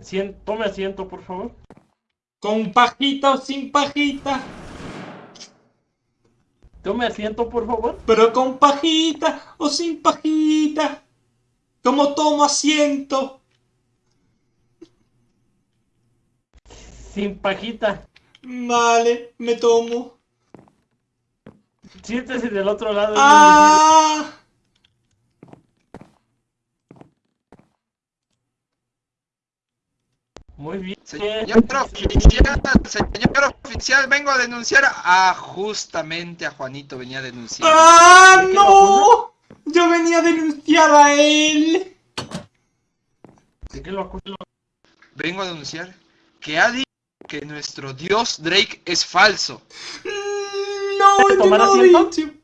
Sien- tome asiento, por favor. ¿Con pajita o sin pajita? Tome asiento, por favor. Pero con pajita o sin pajita. ¿Cómo tomo asiento? Sin pajita. Vale, me tomo. Siéntese del otro lado. ¡Ah! Muy bien. Señor oficial, señor oficial, vengo a denunciar a justamente a Juanito venía a denunciar. ¡Ah, ¿De qué no! Yo venía a denunciar a él. ¿De qué lo acuso? Vengo a denunciar que ha dicho que nuestro dios Drake es falso. No, yo tomar no he asiento? dicho.